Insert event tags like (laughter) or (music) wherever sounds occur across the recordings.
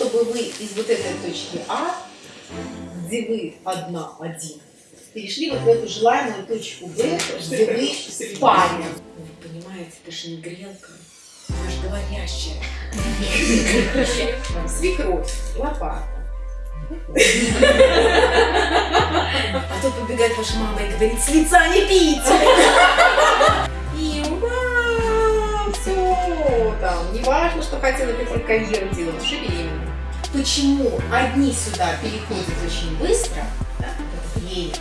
чтобы вы из вот этой точки А, где вы одна, один, перешли вот в эту желаемую точку Б, где вы в паре. Вы понимаете, это же не грелка, она же говорящая. Свекровь, лопата. А тут побегает ваша мама и говорит, с лица не пить! И ура! Все, там, не важно, что хотела какую карьеру делать, уже беременна. Почему одни сюда переходят очень быстро, да, это время,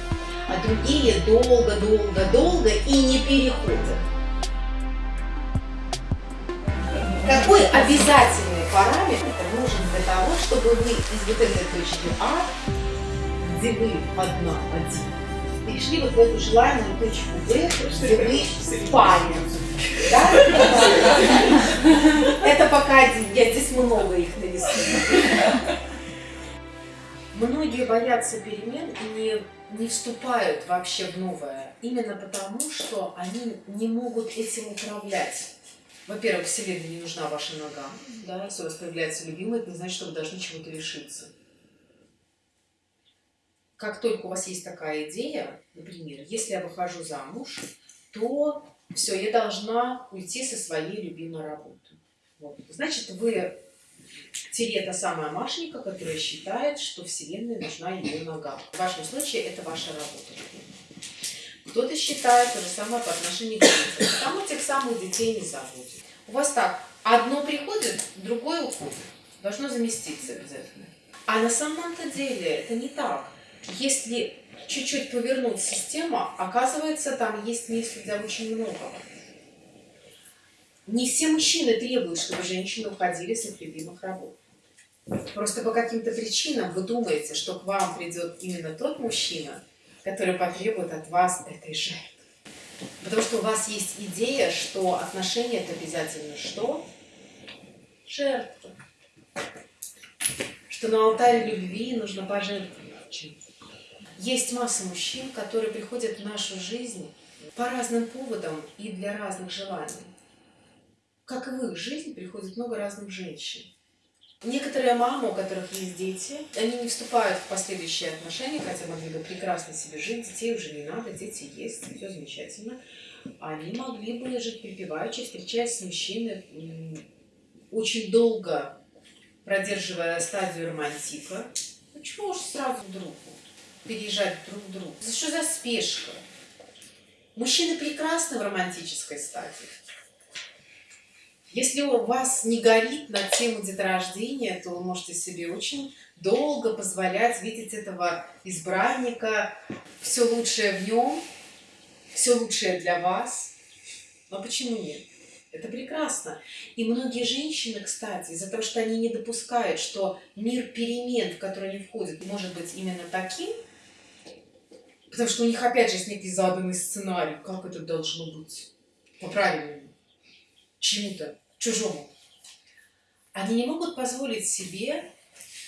а другие долго-долго-долго и не переходят? Какой обязательный параметр нужен для того, чтобы вы из вот этой точки А, где вы одна, один, перешли вот в эту желаемую точку Б, где вы в паре. Это пока я здесь много их нарисую. Многие боятся перемен и не, не вступают вообще в новое, именно потому, что они не могут этим управлять. Во-первых, Вселенной не нужна ваша нога. Да? Если у вас появляется любимый, это не значит, что вы должны чего-то лишиться. Как только у вас есть такая идея, например, если я выхожу замуж, то все, я должна уйти со своей любимой работы. Вот. Значит, вы тире та самая Машенька, которая считает, что Вселенной нужна ее нога. В вашем случае это ваша работа. Кто-то считает то же самое по отношению к детям. Там этих самых детей не забудет. У вас так, одно приходит, другое уходит. Должно заместиться обязательно. А на самом-то деле это не так. Если чуть-чуть повернуть систему, оказывается, там есть место для очень многого. Не все мужчины требуют, чтобы женщины уходили с их любимых работ. Просто по каким-то причинам вы думаете, что к вам придет именно тот мужчина, который потребует от вас этой жертвы. Потому что у вас есть идея, что отношения это обязательно что? Жертва. Что на алтаре любви нужно пожертвовать чем-то. Есть масса мужчин, которые приходят в нашу жизнь по разным поводам и для разных желаний. Как и в их жизнь приходит много разных женщин. Некоторые мамы, у которых есть дети, они не вступают в последующие отношения, хотя могли бы прекрасно себе жить, детей уже не надо, дети есть, все замечательно. Они могли бы жить припеваючи, встречаясь с мужчиной очень долго, продерживая стадию романтика. Почему уж сразу друг переезжать друг к другу? Что за спешка? Мужчины прекрасны в романтической стадии. Если у вас не горит на тему деторождения, то вы можете себе очень долго позволять видеть этого избранника, все лучшее в нем, все лучшее для вас. Но почему нет? Это прекрасно. И многие женщины, кстати, из-за того, что они не допускают, что мир перемен, в который они входят, может быть именно таким, потому что у них опять же есть некий заданный сценарий, как это должно быть по-правильному чему-то чужому. Они не могут позволить себе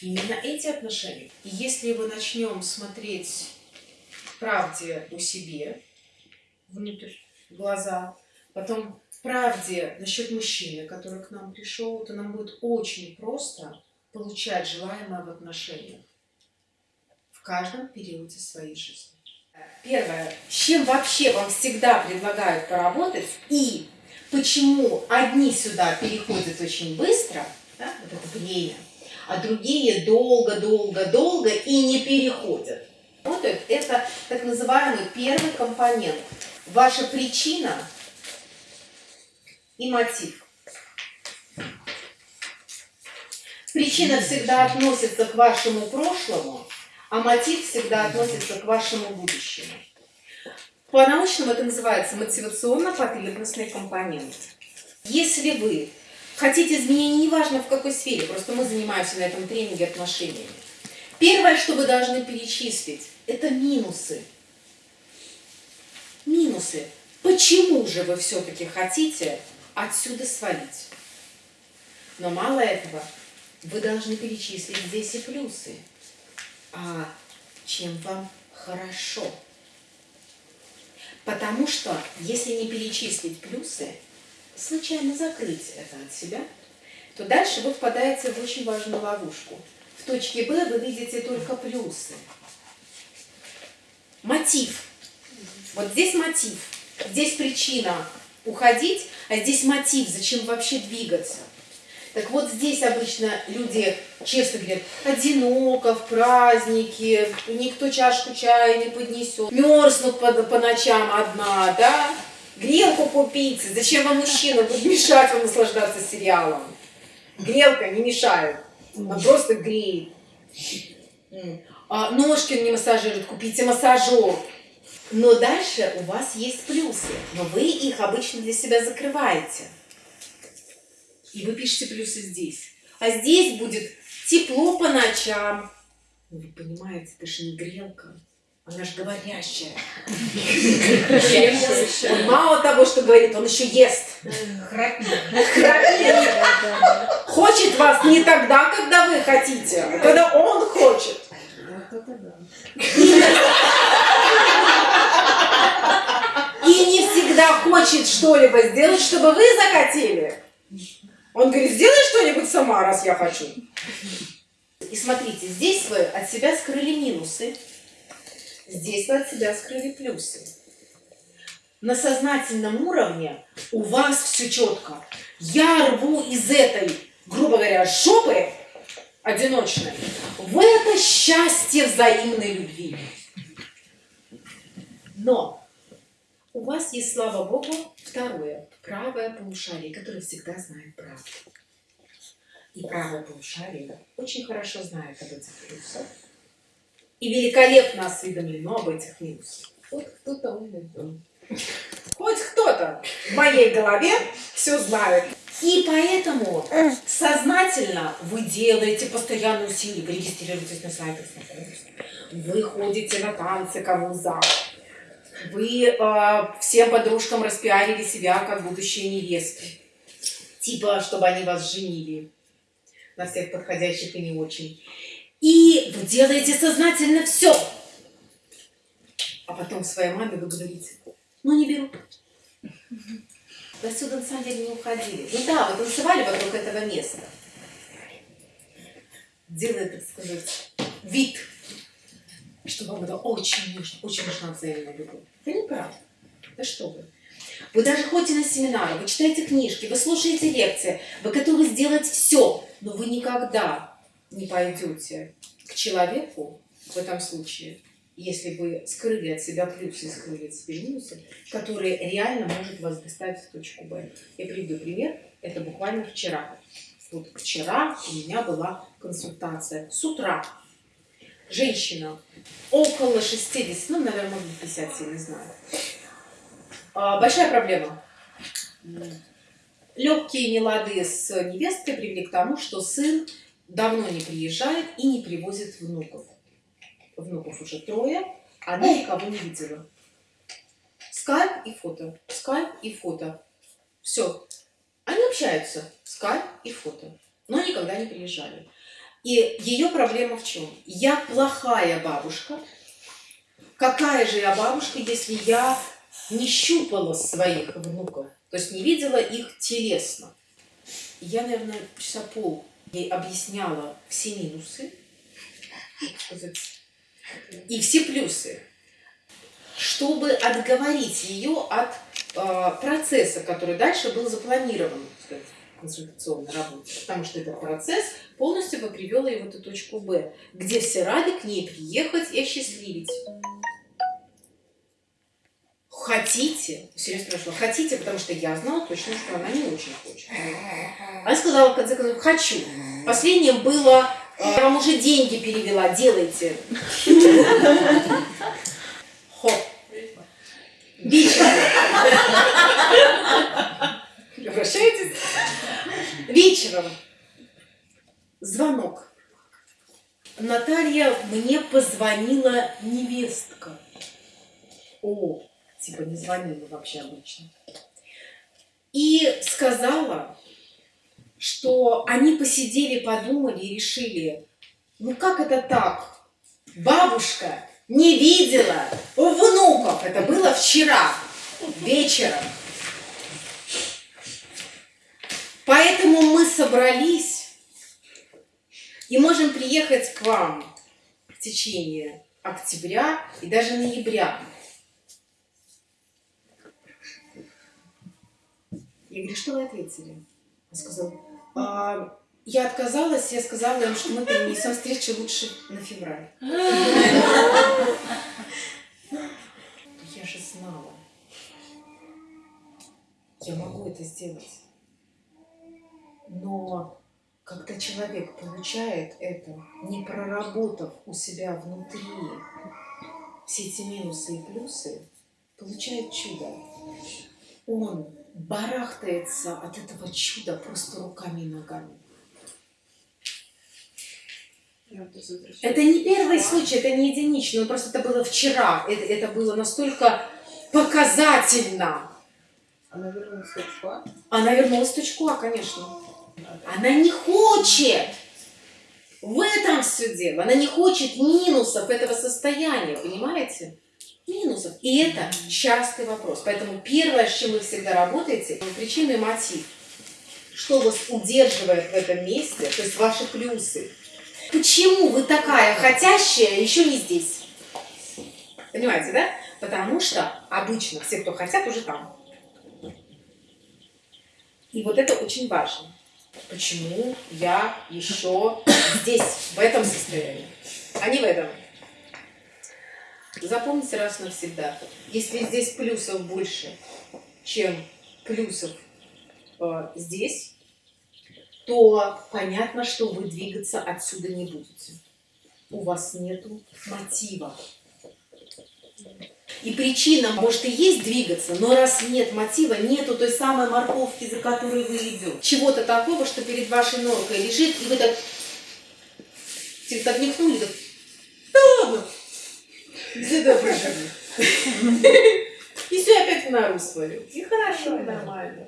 именно эти отношения. И если мы начнем смотреть правде о себе, внутрь, в глаза, потом правде насчет мужчины, который к нам пришел, то нам будет очень просто получать желаемое в отношениях в каждом периоде своей жизни. Первое, с чем вообще вам всегда предлагают поработать и почему одни сюда переходят очень быстро, да, вот это время, а другие долго-долго-долго и не переходят. Вот это так называемый первый компонент. Ваша причина и мотив. Причина всегда относится к вашему прошлому, а мотив всегда относится к вашему будущему. По-научному это называется мотивационно-потребностный компонент. Если вы хотите изменений, неважно в какой сфере, просто мы занимаемся на этом тренинге отношениями, первое, что вы должны перечислить, это минусы. Минусы. Почему же вы все-таки хотите отсюда свалить? Но мало этого, вы должны перечислить здесь и плюсы. А чем вам хорошо? Потому что, если не перечислить плюсы, случайно закрыть это от себя, то дальше вы впадаете в очень важную ловушку. В точке Б вы видите только плюсы. Мотив. Вот здесь мотив. Здесь причина уходить, а здесь мотив, зачем вообще двигаться. Так вот здесь обычно люди честно говорят, одиноко в празднике, никто чашку чая не поднесет, мерзнут по, по ночам одна, да? Грелку купите, зачем вам мужчина будет мешать вам наслаждаться сериалом? Грелка не мешает, она просто греет. А ножки не массажируют, купите массажер. Но дальше у вас есть плюсы, но вы их обычно для себя закрываете. И вы пишете плюсы здесь. А здесь будет тепло по ночам. Ну, вы понимаете, это же не грелка. Она же говорящая. Он мало того, что говорит, он еще ест. Храпит. Хочет вас не тогда, когда вы хотите, а когда он хочет. И не всегда хочет что-либо сделать, чтобы вы захотели. Он говорит, сделай что-нибудь сама, раз я хочу. И смотрите, здесь вы от себя скрыли минусы, здесь вы от себя скрыли плюсы. На сознательном уровне у вас все четко. Я рву из этой, грубо говоря, жопы одиночной в это счастье взаимной любви. Но у вас есть, слава Богу, второе, правое полушарие, которое всегда знает правду. И правое полушарие очень хорошо знает об этих плюсах. И великолепно осведомлено об этих минусах. Вот кто-то умный Хоть кто-то в моей голове все знает. И поэтому сознательно вы делаете постоянные усилия, вы регистрируетесь на сайтах вы ходите на танцы, кому за, вы э, всем подружкам распиарили себя как будущие невесты. Типа, чтобы они вас женили на всех подходящих и не очень. И вы делаете сознательно все. А потом своей маме вы говорите, ну не беру. Вы отсюда на самом деле не уходили. Ну да, вы танцевали вокруг этого места. Делая, так сказать, вид что вам это очень нужно, очень нужна взаимная любовь. Это неправда. Да что вы. Вы даже ходите на семинары, вы читаете книжки, вы слушаете лекции, вы готовы сделать все, но вы никогда не пойдете к человеку в этом случае, если вы скрыли от себя плюсы скрыли от себя минусы, который реально может вас доставить в точку Б. Я приведу пример. Это буквально вчера. Вот вчера у меня была консультация с утра женщина около 60, ну, наверное, может быть, 50, я не знаю. А, большая проблема. Легкие нелады с невесткой привели к тому, что сын давно не приезжает и не привозит внуков. Внуков уже трое, она никого не видела. Скайп и фото, скайп и фото. Все. Они общаются, скайп и фото, но никогда не приезжали. И ее проблема в чем? Я плохая бабушка. Какая же я бабушка, если я не щупала своих внуков, то есть не видела их телесно? Я, наверное, часа пол ей объясняла все минусы и все плюсы, чтобы отговорить ее от э, процесса, который дальше был запланирован сказать, консультационной работе, потому что этот процесс полностью бы привел ее в эту точку Б, где все рады к ней приехать и осчастливить. Хотите, серьезно спрашивала, хотите, потому что я знала точно, что она не очень хочет. Она сказала, в конце концов, хочу. Последнее было, я вам уже деньги перевела, делайте. Хоп. Вечером. Обращайтесь. Вечером звонок. Наталья, мне позвонила невестка. О, типа не звонила вообще обычно. И сказала, что они посидели, подумали и решили, ну как это так? Бабушка не видела у внуков. Это было вчера вечером. Поэтому мы собрались и можем приехать к вам в течение октября и даже ноября. Я говорю, что вы ответили? Он сказал, «А, я отказалась, я сказала им, что мы перенесем встречу лучше на февраль. Я же знала. Я могу это сделать. Когда человек получает это, не проработав у себя внутри все эти минусы и плюсы, получает чудо. Он барахтается от этого чуда просто руками и ногами. Это не первый случай, это не единичный, просто это было вчера, это, это было настолько показательно. Она вернулась в точку А? Она вернулась в точку А, конечно. Она не хочет. В этом все дело. Она не хочет минусов этого состояния, понимаете? Минусов. И это частый вопрос. Поэтому первое, с чем вы всегда работаете, причина и мотив. Что вас удерживает в этом месте, то есть ваши плюсы. Почему вы такая хотящая еще не здесь? Понимаете, да? Потому что обычно все, кто хотят, уже там. И вот это очень важно. Почему я еще здесь, в этом состоянии, а не в этом? Запомните раз навсегда, если здесь плюсов больше, чем плюсов э, здесь, то понятно, что вы двигаться отсюда не будете. У вас нету мотива. И причина, может, и есть двигаться, но раз нет мотива, нету той самой морковки, за которой вы идете. Чего-то такого, что перед вашей норкой лежит, и вы так, типа, так михнули, так, да ладно, где-то проживу. И все опять в нору свою. И хорошо, и нормально.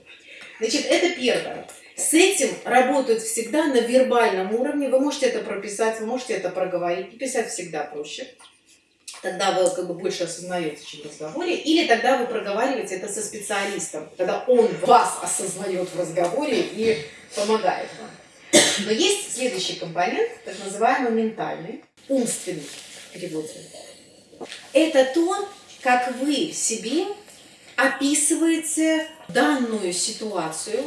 Значит, это первое. С этим работают всегда на вербальном уровне. Вы можете это прописать, вы можете это проговорить. Писать всегда проще тогда вы как бы больше осознаете, чем в разговоре, или тогда вы проговариваете это со специалистом, когда он вас осознает в разговоре и помогает вам. Но есть следующий компонент, так называемый ментальный, умственный перевод. Это то, как вы себе описываете данную ситуацию,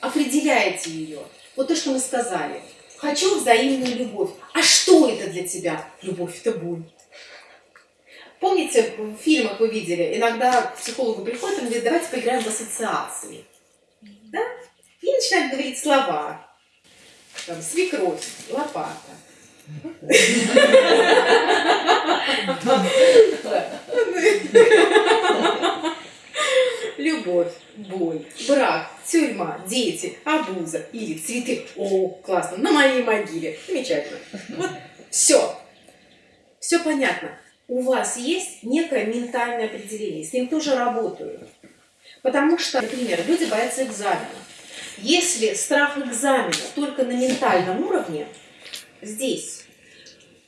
определяете ее. Вот то, что мы сказали. Хочу взаимную любовь. А что это для тебя? Любовь – это боль. Помните, в фильмах вы видели, иногда психологу приходит и говорит, давайте поиграем в ассоциации. Да? И начинает говорить слова. Там, свекровь, лопата. Любовь, боль, брак, тюрьма, дети, обуза или цветы. О, классно, на моей могиле. Замечательно. Вот все. Все понятно у вас есть некое ментальное определение, с ним тоже работаю. Потому что, например, люди боятся экзамена. Если страх экзамена только на ментальном уровне, здесь,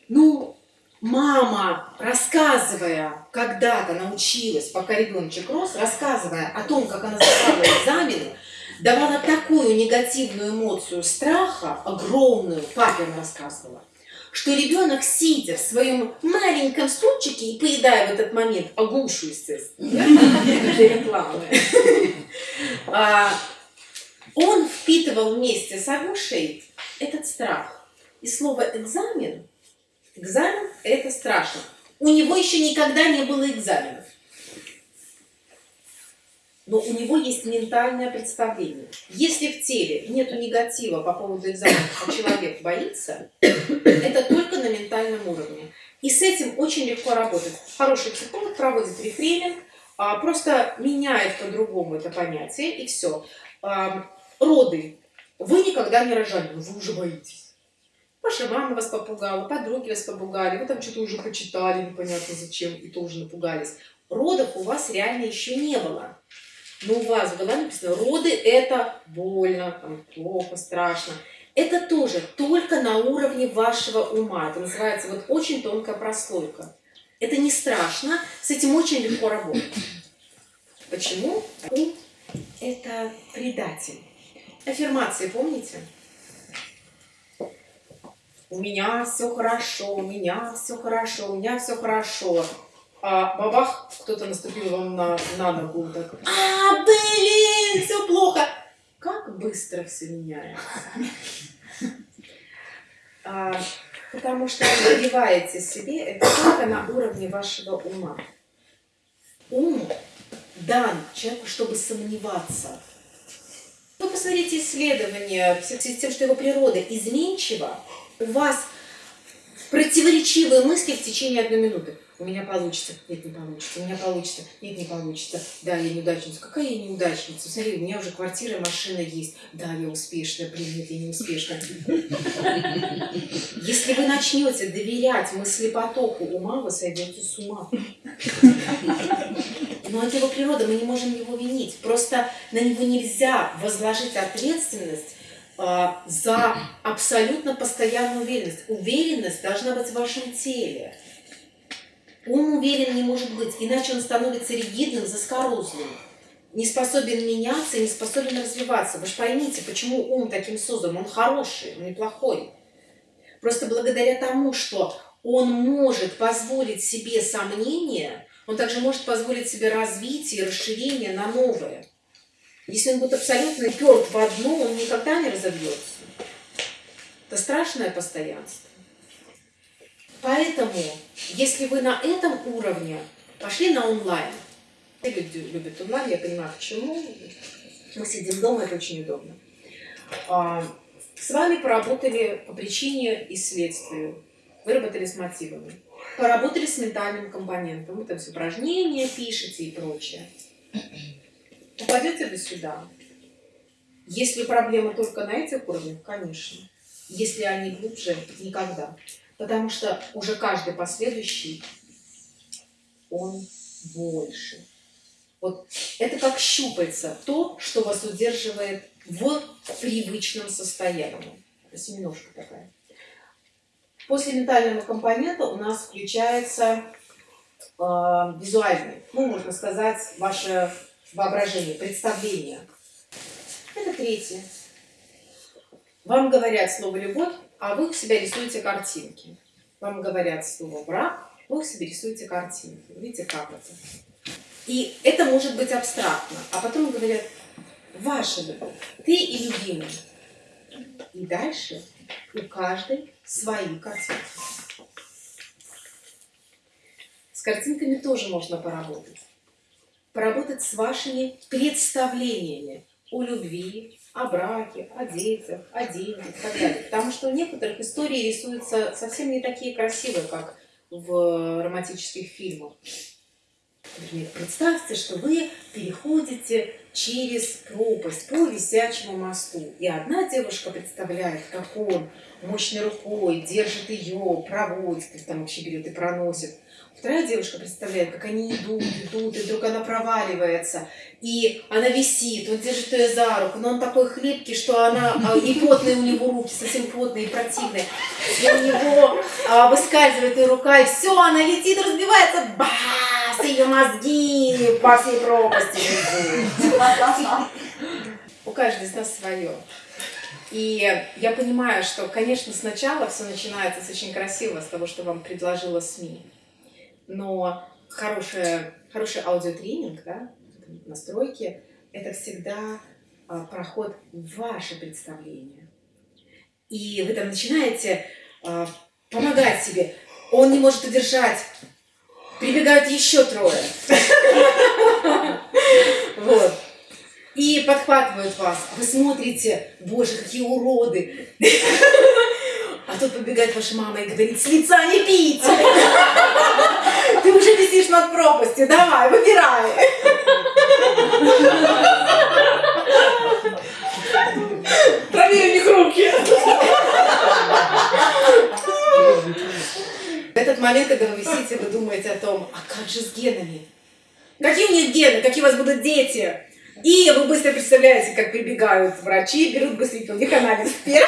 ну, мама, рассказывая, когда-то научилась, пока ребеночек рос, рассказывая о том, как она сдавала экзамены, давала такую негативную эмоцию страха, огромную, папе рассказывала, что ребенок, сидя в своем маленьком стульчике и поедая в этот момент агушу, естественно, для рекламы, а, он впитывал вместе с агушей этот страх. И слово экзамен, экзамен это страшно. У него еще никогда не было экзаменов но у него есть ментальное представление. Если в теле нет негатива по поводу экзаменов, а человек боится, это только на ментальном уровне. И с этим очень легко работать. Хороший психолог проводит рефрейминг, а, просто меняет по-другому это понятие, и все. А, роды. Вы никогда не рожали, но вы уже боитесь. Ваша мама вас попугала, подруги вас попугали, вы там что-то уже почитали, непонятно зачем, и тоже напугались. Родов у вас реально еще не было но у вас была написано, роды это больно, там, плохо, страшно. Это тоже только на уровне вашего ума. Это называется вот очень тонкая прослойка. Это не страшно, с этим очень легко работать. Почему? Ум – это предатель. Аффирмации помните? У меня все хорошо, у меня все хорошо, у меня все хорошо. А бабах, кто-то наступил вам на, на ногу, так, а, блин, все плохо. Как быстро все меняется. А, потому что вы добиваете себе это только на уровне вашего ума. Ум дан человеку, чтобы сомневаться. Вы посмотрите исследования в связи с тем, что его природа изменчива, у вас противоречивые мысли в течение одной минуты. У меня получится, нет, не получится, у меня получится, нет, не получится. Да, я неудачница. Какая я неудачница? Смотри, у меня уже квартира, машина есть. Да, я успешная, блин, нет, я не успешная. Если вы начнете доверять мыслепотоку ума, вы сойдете с ума. Но это его природа, мы не можем его винить. Просто на него нельзя возложить ответственность а, за абсолютно постоянную уверенность. Уверенность должна быть в вашем теле. Ум уверен не может быть, иначе он становится ригидным, заскорузлым, не способен меняться, не способен развиваться. Вы же поймите, почему ум таким создан. Он хороший, он неплохой. Просто благодаря тому, что он может позволить себе сомнения, он также может позволить себе развитие и расширение на новое. Если он будет абсолютно перт в одно, он никогда не разовьется. Это страшное постоянство. Поэтому, если вы на этом уровне пошли на онлайн, все люди любят онлайн, я понимаю, почему. Мы сидим дома, это очень удобно. А, с вами поработали по причине и следствию, выработали с мотивами. Поработали с ментальным компонентом, вы там все упражнения пишете и прочее. Попадете вы сюда. Если проблема только на этих уровнях, конечно. Если они глубже, никогда. Потому что уже каждый последующий, он больше. Вот это как щупается то, что вас удерживает в привычном состоянии. Семеножка такая. После ментального компонента у нас включается э, визуальный, ну, можно сказать, ваше воображение, представление. Это третье. Вам говорят слово «любовь», а вы в себя рисуете картинки. Вам говорят слово «брак», вы в себе рисуете картинки. Видите, как это? И это может быть абстрактно. А потом говорят «ваша любовь», «ты и любимый». И дальше у каждой свои картинки. С картинками тоже можно поработать. Поработать с вашими представлениями о любви, о браке, о детях, о деньгах и так далее. Потому что у некоторых истории рисуются совсем не такие красивые, как в романтических фильмах. Например, представьте, что вы переходите через пропасть по висячему мосту. И одна девушка представляет, как он мощной рукой держит ее, проводит, там вообще берет и проносит. Вторая девушка представляет, как они идут, идут, и вдруг она проваливается, и она висит, он держит ее за руку, но он такой хлипкий, что она, а, и потные у него руки, совсем потные и противные, и у него а, выскальзывает ее рука, и все, она летит, разбивается, бас, ее мозги по всей пропасти У каждой из нас свое. И я понимаю, что, конечно, сначала все начинается с очень красивого, с того, что вам предложила СМИ но хорошая, хороший аудиотренинг, да, настройки, это всегда а, проход в ваше представление. И вы там начинаете а, помогать себе. Он не может удержать. Прибегают еще трое. Вот. И подхватывают вас. Вы смотрите, боже, какие уроды. А тут побегает ваша мама и говорит, с лица не пить. Ты уже висишь над пропастью, давай, выбирай. Проверь у них руки. В этот момент, когда вы висите, вы думаете о том, а как же с генами? Какие у них гены? Какие у вас будут дети? И вы быстро представляете, как прибегают врачи, берут быстренько у них анализ сперм.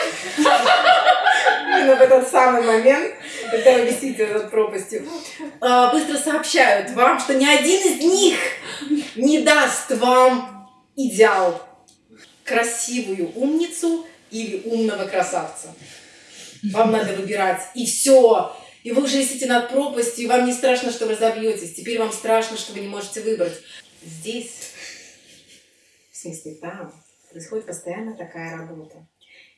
Именно в этот самый момент, когда вы висите над пропастью, а, быстро сообщают вам, что ни один из них не даст вам идеал. красивую умницу или умного красавца. Вам надо выбирать, и все. И вы уже висите над пропастью, и вам не страшно, что вы разобьетесь. Теперь вам страшно, что вы не можете выбрать. Здесь, в смысле там, происходит постоянно такая работа.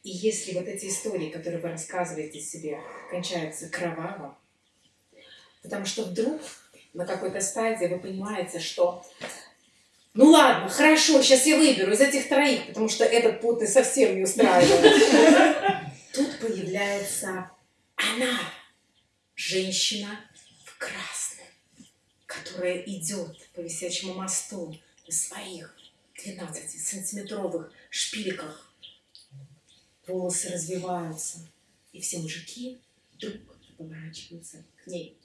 И если вот эти истории, которые вы рассказываете себе, кончаются кроваво, потому что вдруг на какой-то стадии вы понимаете, что ну ладно, хорошо, сейчас я выберу из этих троих, потому что этот потный совсем не устраивает. (laughs) Тут появляется она, женщина в красном, которая идет по висячему мосту на своих 12-сантиметровых шпильках. Волосы развиваются, и все мужики вдруг поворачиваются к ней.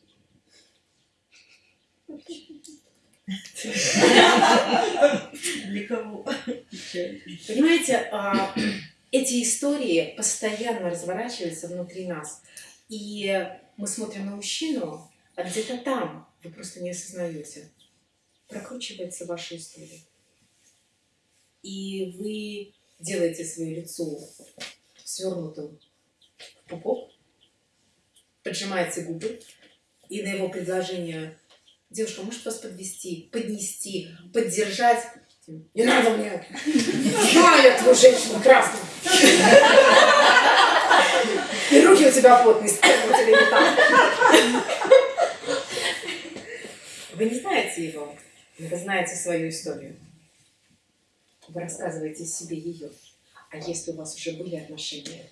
Для кого? Понимаете, а, эти истории постоянно разворачиваются внутри нас. И мы смотрим на мужчину, а где-то там, вы просто не осознаете, прокручивается ваша история. И вы делаете свое лицо свернутым в пупок, поджимаете губы, и на его предложение девушка может вас подвести, поднести, поддержать. Не надо мне. Я эту женщину красную. У тебя так. Вы не знаете его, вы знаете свою историю. Вы рассказываете себе ее. А если у вас уже были отношения,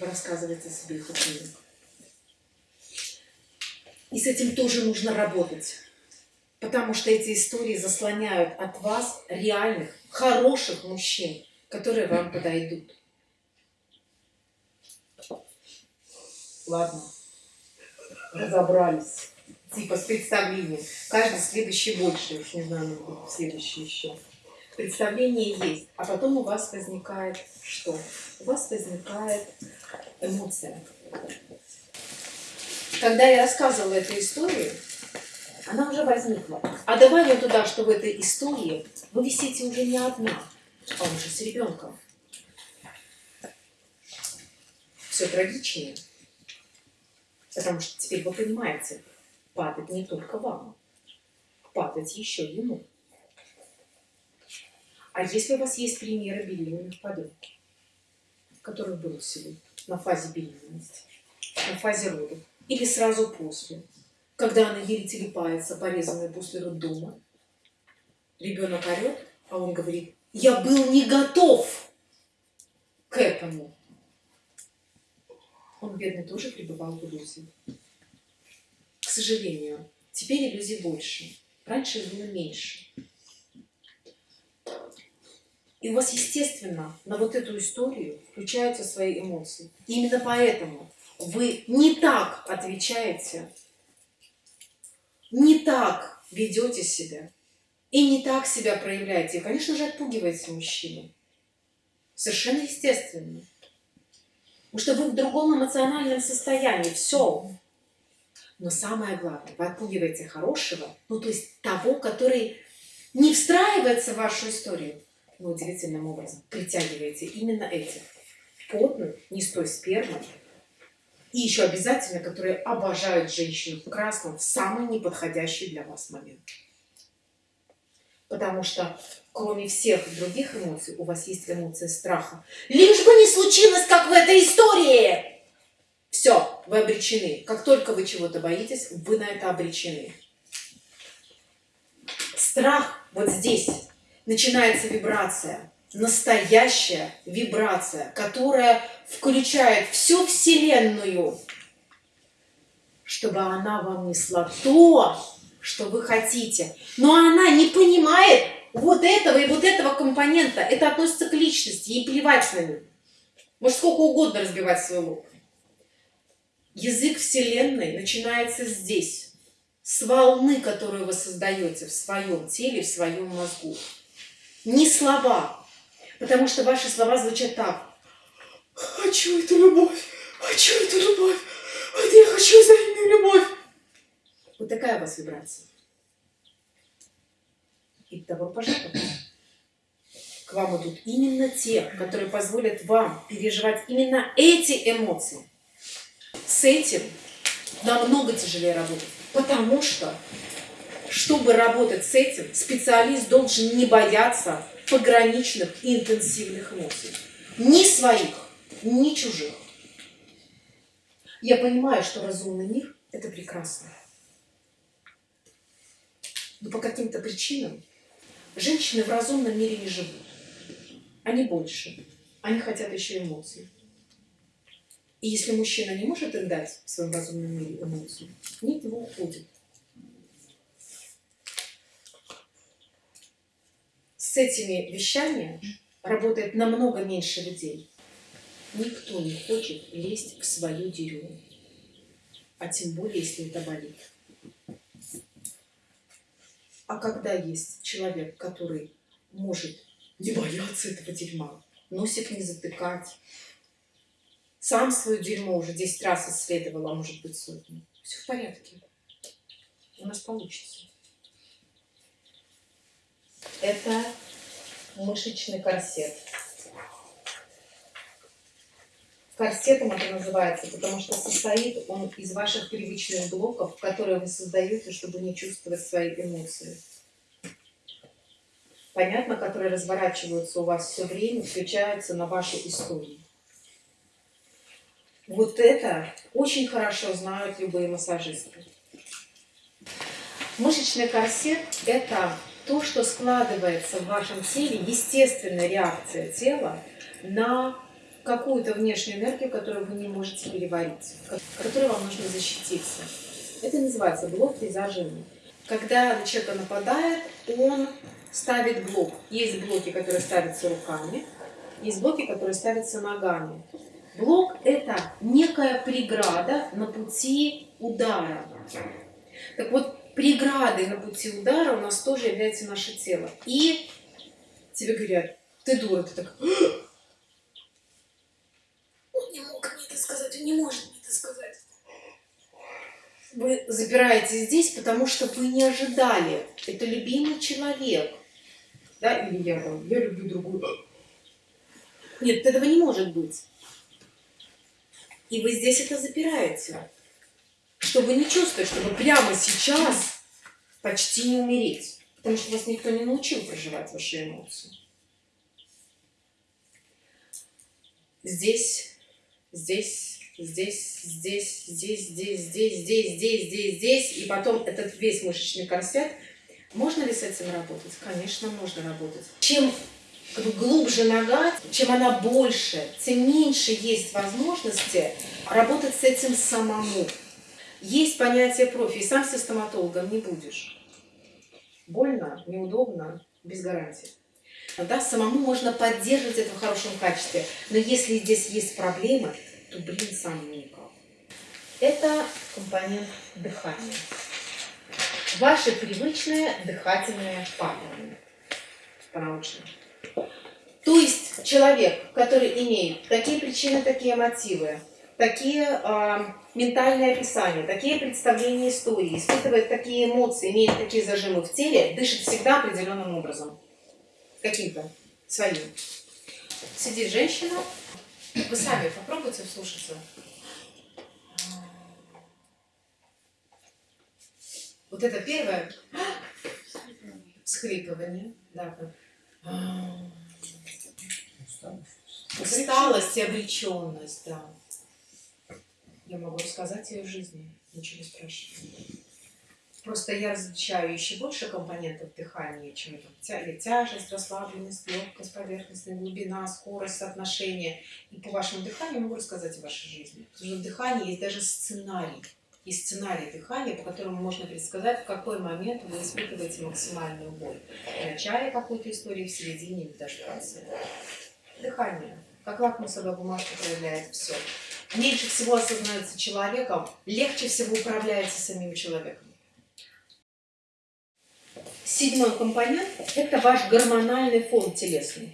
вы рассказываете себе их ученик. И с этим тоже нужно работать. Потому что эти истории заслоняют от вас реальных, хороших мужчин, которые вам подойдут. Ладно, разобрались. Типа с представлением. Каждый следующий больше. Уж не знаю, насколько следующий еще. Представление есть. А потом у вас возникает что? У вас возникает эмоция. Когда я рассказывала эту историю, она уже возникла. А добавим туда, что в этой истории вы висите уже не одна, а уже с ребенком. Все трагичнее. Потому что теперь вы понимаете, падать не только вам, падать еще ему. А если у вас есть примеры беременных подруг, которых бросили на фазе беременности, на фазе родов, или сразу после, когда она еле телепается, порезанная после роддома, ребенок орет, а он говорит, я был не готов к этому. Он, бедный, тоже пребывал в иллюзии. К сожалению, теперь иллюзий больше. Раньше было меньше. И у вас, естественно, на вот эту историю включаются свои эмоции. И именно поэтому вы не так отвечаете, не так ведете себя и не так себя проявляете. И, конечно же, отпугиваете мужчину. Совершенно естественно. Потому что вы в другом эмоциональном состоянии. Все. Но самое главное, вы отпугиваете хорошего, ну то есть того, который не встраивается в вашу историю, но удивительным образом притягиваете именно этих потных, не с той и еще обязательно, которые обожают женщину в красном в самый неподходящий для вас момент. Потому что кроме всех других эмоций, у вас есть эмоция страха. Лишь бы не случилось, как в этой истории! Все, вы обречены. Как только вы чего-то боитесь, вы на это обречены. Страх вот здесь. Начинается вибрация. Настоящая вибрация, которая включает всю Вселенную, чтобы она вам несла то, что вы хотите. Но она не понимает вот этого и вот этого компонента. Это относится к личности, ей плевать на них. Может сколько угодно разбивать свой лоб. Язык Вселенной начинается здесь, с волны, которую вы создаете в своем теле, в своем мозгу. Не слова, потому что ваши слова звучат так. Хочу эту любовь, хочу эту любовь, вот я хочу взаимную любовь. Вот такая у вас вибрация. И того пожалуйста. к вам идут именно те, которые позволят вам переживать именно эти эмоции. С этим намного тяжелее работать, потому что, чтобы работать с этим, специалист должен не бояться пограничных и интенсивных эмоций. Ни своих, ни чужих. Я понимаю, что разумный мир – это прекрасно. Но по каким-то причинам женщины в разумном мире не живут. Они больше. Они хотят еще эмоций. И если мужчина не может им дать в своем разумном мире эмоцию, они от него уходят. С этими вещами работает намного меньше людей. Никто не хочет лезть в свою деревню. А тем более, если это болит. А когда есть человек, который может не бояться этого дерьма, носик не затыкать, сам свое дерьмо уже 10 раз исследовал, а может быть сотни. Все в порядке. У нас получится. Это мышечный корсет. Корсетом это называется, потому что состоит он из ваших привычных блоков, которые вы создаете, чтобы не чувствовать свои эмоции. Понятно, которые разворачиваются у вас все время, включаются на вашу историю. Вот это очень хорошо знают любые массажисты. Мышечный корсет – это то, что складывается в вашем теле, естественная реакция тела на какую-то внешнюю энергию, которую вы не можете переварить, которой вам нужно защититься. Это называется блок при зажиме. Когда на человека нападает, он ставит блок. Есть блоки, которые ставятся руками, есть блоки, которые ставятся ногами. Блок – это некая преграда на пути удара. Так вот, преградой на пути удара у нас тоже является наше тело. И тебе говорят, ты дура, ты так, он не мог мне это сказать, он не может мне это сказать. Вы запираетесь здесь, потому что вы не ожидали. Это любимый человек. Да, или я я люблю другую. Нет, этого не может быть. И вы здесь это запираете. Чтобы не чувствовать, чтобы прямо сейчас почти не умереть. Потому что вас никто не научил проживать ваши эмоции. Здесь здесь, здесь, здесь, здесь, здесь, здесь, здесь, здесь, здесь, здесь, и потом этот весь мышечный корсет. Можно ли с этим работать? Конечно, можно работать. Чем как бы, глубже нога, чем она больше, тем меньше есть возможности работать с этим самому. Есть понятие профи, и сам со стоматологом не будешь. Больно, неудобно, без гарантии. Да, самому можно поддерживать это в хорошем качестве. Но если здесь есть проблемы, то, блин, сам никак. Это компонент дыхания. Ваши привычные дыхательные паттерны. По-научному. То есть человек, который имеет такие причины, такие мотивы, такие э, ментальные описания, такие представления истории, испытывает такие эмоции, имеет такие зажимы в теле, дышит всегда определенным образом каким-то своим. Сидит женщина, вы сами попробуйте вслушаться. Вот это первое всхлипывание, да, усталость и обреченность, да. Я могу рассказать ее в жизни, ничего не спрашиваю. Просто я различаю еще больше компонентов дыхания, чем там, тя тяжесть, расслабленность, легкость, поверхностная глубина, скорость, соотношение. И по вашему дыханию могу рассказать о вашей жизни. Потому что в дыхании есть даже сценарий. Есть сценарий дыхания, по которому можно предсказать, в какой момент вы испытываете максимальную боль. В начале какой-то истории, в середине или даже в конце. Дыхание. Как лакмусовая бумажка проявляет все. Меньше всего осознается человеком, легче всего управляется самим человеком. Седьмой компонент – это ваш гормональный фон телесный.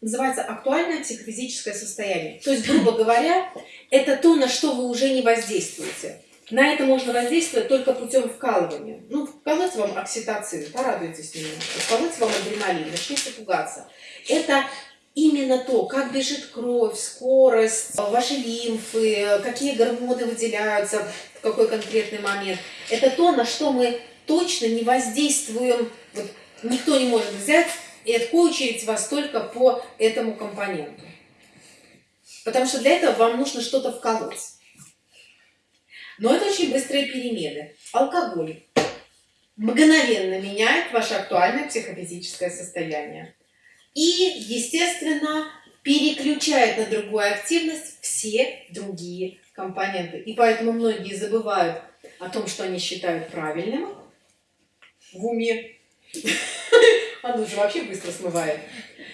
Называется актуальное психофизическое состояние. То есть, грубо говоря, это то, на что вы уже не воздействуете. На это можно воздействовать только путем вкалывания. Ну, вколоть вам окситоцин, порадуйтесь немного. Вколоть вам адреналин, начните пугаться. Это именно то, как бежит кровь, скорость, ваши лимфы, какие гормоны выделяются в какой конкретный момент. Это то, на что мы точно не воздействуем. Вот никто не может взять и откоучерить вас только по этому компоненту. Потому что для этого вам нужно что-то вколоть. Но это очень быстрые перемены. Алкоголь мгновенно меняет ваше актуальное психофизическое состояние. И, естественно, переключает на другую активность все другие компоненты. И поэтому многие забывают о том, что они считают правильным в уме. (laughs) Оно же вообще быстро смывает.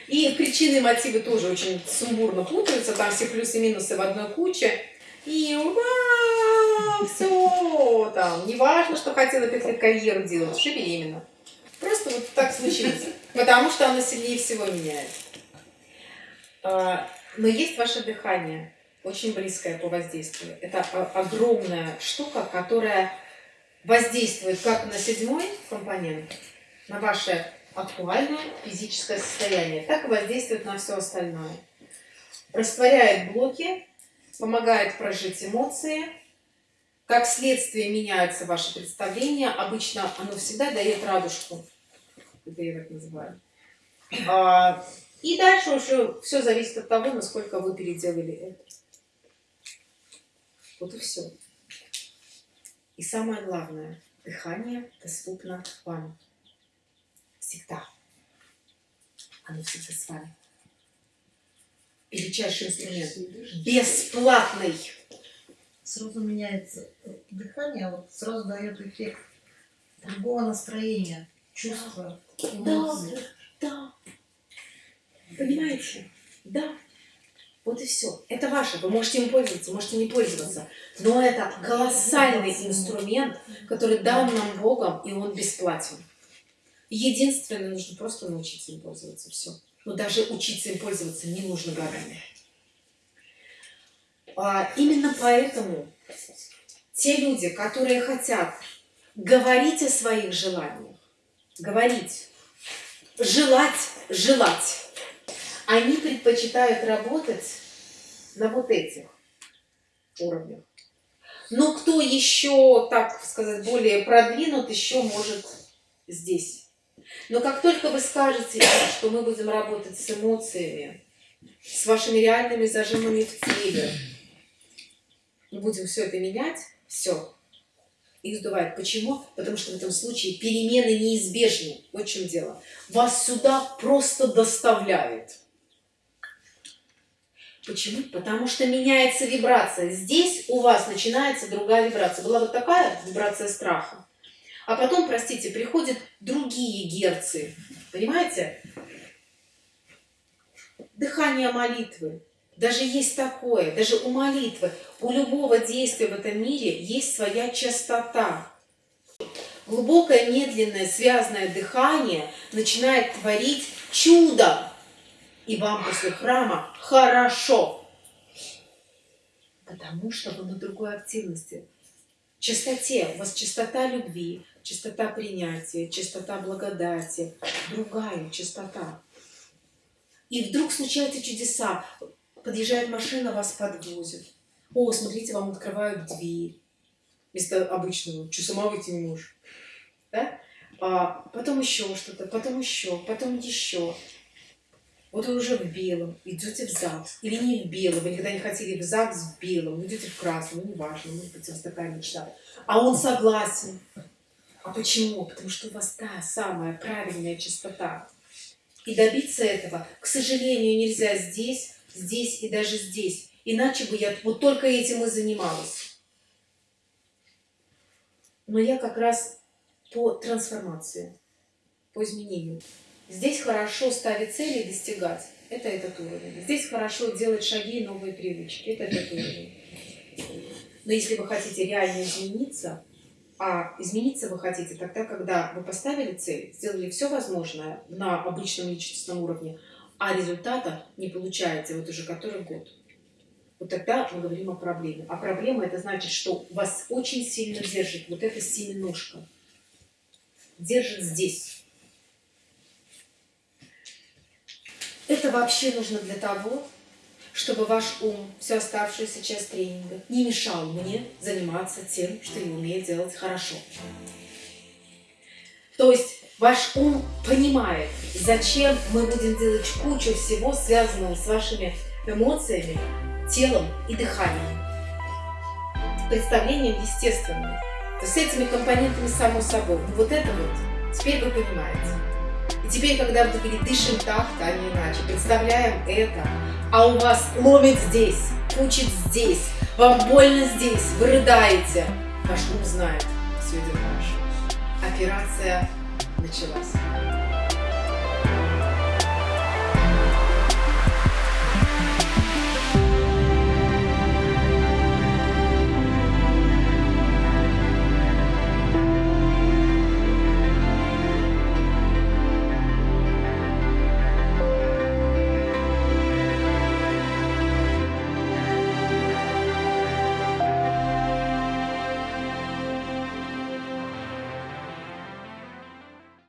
И причины и мотивы тоже очень сумбурно путаются. Там все плюсы и минусы в одной куче. И ура! Все там. Не важно, что хотела пять лет карьеру делать, уже беременна. Просто вот так случилось. Потому что оно сильнее всего меняет. А, но есть ваше дыхание, очень близкое по воздействию. Это огромная штука, которая воздействует как на седьмой компонент, на ваше актуальное физическое состояние, так и воздействует на все остальное. Растворяет блоки, помогает прожить эмоции. Как следствие меняются ваши представления. Обычно оно всегда дает радужку. Это я так называю. А, и дальше уже все зависит от того, насколько вы переделали это. Вот и все. И самое главное, дыхание доступно вам всегда. Оно всегда с вами. Величайший инструмент. Бесплатный. Сразу меняется дыхание, а вот сразу дает эффект другого настроения, чувства, эмоций. Да, да. Понимаете? Да. Вот и все. Это ваше. Вы можете им пользоваться, можете не пользоваться. Но это колоссальный инструмент, который дан нам Богом, и он бесплатен. Единственное, нужно просто научиться им пользоваться. Все. Но даже учиться им пользоваться не нужно годами. А, именно поэтому те люди, которые хотят говорить о своих желаниях, говорить, желать, желать, они предпочитают работать на вот этих уровнях. Но кто еще, так сказать, более продвинут, еще может здесь но как только вы скажете, что мы будем работать с эмоциями, с вашими реальными зажимами в теле, и будем все это менять, все, их сдувает. Почему? Потому что в этом случае перемены неизбежны. Вот в чем дело. Вас сюда просто доставляет. Почему? Потому что меняется вибрация. Здесь у вас начинается другая вибрация. Была вот такая вибрация страха. А потом, простите, приходят другие герцы. Понимаете? Дыхание молитвы. Даже есть такое, даже у молитвы, у любого действия в этом мире есть своя частота. Глубокое, медленное, связанное дыхание начинает творить чудо. И вам после храма хорошо. Потому что вы на другой активности. Частоте. У вас частота любви, чистота принятия, чистота благодати, другая чистота. И вдруг случаются чудеса. Подъезжает машина, вас подвозит. О, смотрите, вам открывают дверь. Вместо обычного. Что, сама выйти не можешь? Да? А потом еще что-то, потом еще, потом еще. Вот вы уже в белом, идете в ЗАГС. Или не в белом, вы никогда не хотели в ЗАГС в белом, идете в красном, ну, неважно, может быть, у вас такая мечта. А он согласен. А почему? Потому что у вас та самая правильная чистота. И добиться этого, к сожалению, нельзя здесь, здесь и даже здесь. Иначе бы я вот только этим и занималась. Но я как раз по трансформации, по изменению. Здесь хорошо ставить цели и достигать. Это этот уровень. Здесь хорошо делать шаги и новые привычки. Это этот уровень. Но если вы хотите реально измениться, а измениться вы хотите тогда, когда вы поставили цель, сделали все возможное на обычном личностном уровне, а результата не получаете вот уже который год. Вот тогда мы говорим о проблеме. А проблема это значит, что вас очень сильно держит вот эта семеножка. Держит здесь. Это вообще нужно для того, чтобы ваш ум всю оставшуюся часть тренинга не мешал мне заниматься тем, что я умею делать хорошо. То есть ваш ум понимает, зачем мы будем делать кучу всего, связанного с вашими эмоциями, телом и дыханием. Представлением естественным. То есть с этими компонентами само собой. Вот это вот, теперь вы понимаете. И теперь, когда вы говорите, дышим так-то, а не иначе, представляем это, а у вас ломит здесь, кучит здесь, вам больно здесь, вы рыдаете, ваш ум знает, все идет хорошо. Операция началась.